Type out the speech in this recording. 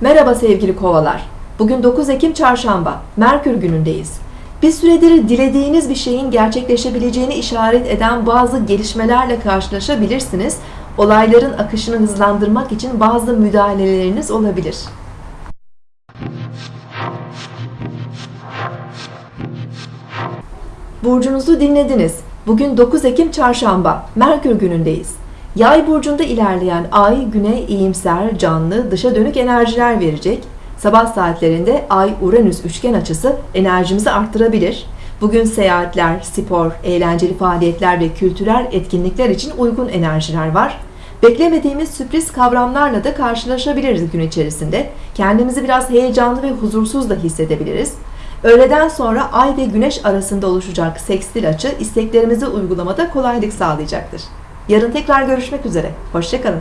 Merhaba sevgili kovalar. Bugün 9 Ekim Çarşamba, Merkür günündeyiz. Bir süredir dilediğiniz bir şeyin gerçekleşebileceğini işaret eden bazı gelişmelerle karşılaşabilirsiniz. Olayların akışını hızlandırmak için bazı müdahaleleriniz olabilir. Burcunuzu dinlediniz. Bugün 9 Ekim Çarşamba, Merkür günündeyiz. Yay burcunda ilerleyen ay güne iyimser, canlı, dışa dönük enerjiler verecek. Sabah saatlerinde ay-Uranüs üçgen açısı enerjimizi arttırabilir. Bugün seyahatler, spor, eğlenceli faaliyetler ve kültürel etkinlikler için uygun enerjiler var. Beklemediğimiz sürpriz kavramlarla da karşılaşabiliriz gün içerisinde. Kendimizi biraz heyecanlı ve huzursuz da hissedebiliriz. Öğleden sonra ay ve güneş arasında oluşacak sekstil açı isteklerimizi uygulamada kolaylık sağlayacaktır. Yarın tekrar görüşmek üzere. Hoşçakalın.